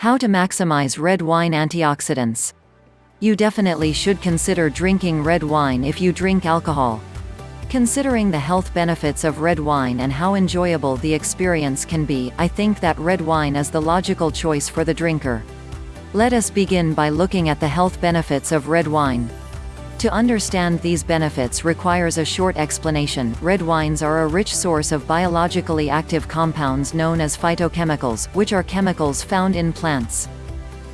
How to maximize red wine antioxidants. You definitely should consider drinking red wine if you drink alcohol. Considering the health benefits of red wine and how enjoyable the experience can be, I think that red wine is the logical choice for the drinker. Let us begin by looking at the health benefits of red wine. To understand these benefits requires a short explanation. Red wines are a rich source of biologically active compounds known as phytochemicals, which are chemicals found in plants.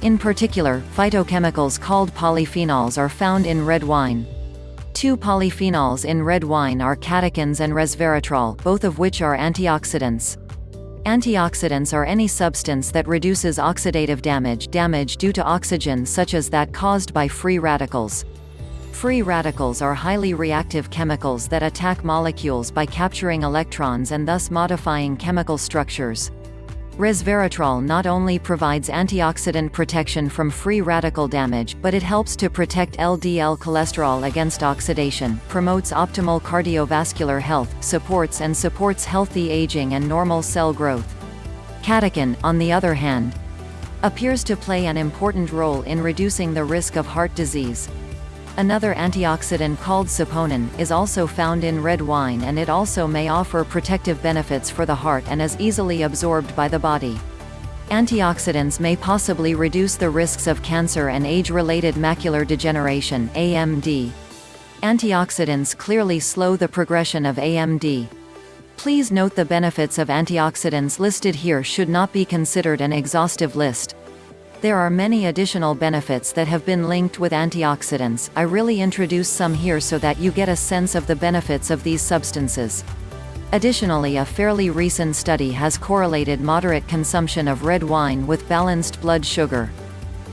In particular, phytochemicals called polyphenols are found in red wine. Two polyphenols in red wine are catechins and resveratrol, both of which are antioxidants. Antioxidants are any substance that reduces oxidative damage damage due to oxygen such as that caused by free radicals. Free radicals are highly reactive chemicals that attack molecules by capturing electrons and thus modifying chemical structures. Resveratrol not only provides antioxidant protection from free radical damage, but it helps to protect LDL cholesterol against oxidation, promotes optimal cardiovascular health, supports and supports healthy aging and normal cell growth. Catechin, on the other hand, appears to play an important role in reducing the risk of heart disease. Another antioxidant called saponin, is also found in red wine and it also may offer protective benefits for the heart and is easily absorbed by the body. Antioxidants may possibly reduce the risks of cancer and age-related macular degeneration AMD. Antioxidants clearly slow the progression of AMD. Please note the benefits of antioxidants listed here should not be considered an exhaustive list. There are many additional benefits that have been linked with antioxidants, I really introduce some here so that you get a sense of the benefits of these substances. Additionally a fairly recent study has correlated moderate consumption of red wine with balanced blood sugar.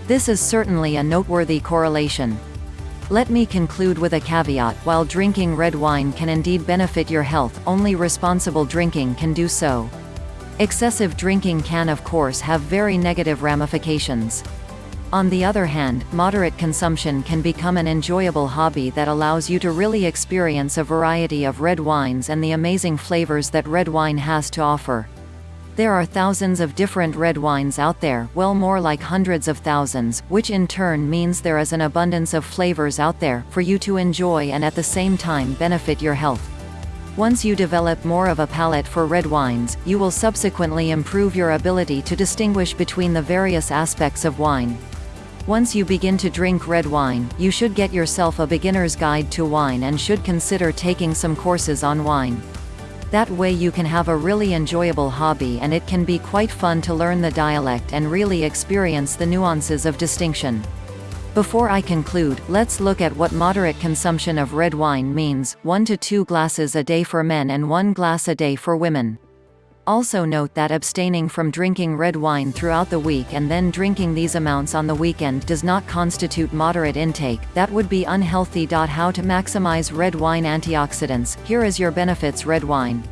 This is certainly a noteworthy correlation. Let me conclude with a caveat, while drinking red wine can indeed benefit your health, only responsible drinking can do so. Excessive drinking can of course have very negative ramifications. On the other hand, moderate consumption can become an enjoyable hobby that allows you to really experience a variety of red wines and the amazing flavors that red wine has to offer. There are thousands of different red wines out there, well more like hundreds of thousands, which in turn means there is an abundance of flavors out there, for you to enjoy and at the same time benefit your health. Once you develop more of a palate for red wines, you will subsequently improve your ability to distinguish between the various aspects of wine. Once you begin to drink red wine, you should get yourself a beginner's guide to wine and should consider taking some courses on wine. That way you can have a really enjoyable hobby and it can be quite fun to learn the dialect and really experience the nuances of distinction. Before I conclude, let's look at what moderate consumption of red wine means, 1 to 2 glasses a day for men and 1 glass a day for women. Also note that abstaining from drinking red wine throughout the week and then drinking these amounts on the weekend does not constitute moderate intake, that would be unhealthy. How to maximize red wine antioxidants, here is your benefits red wine.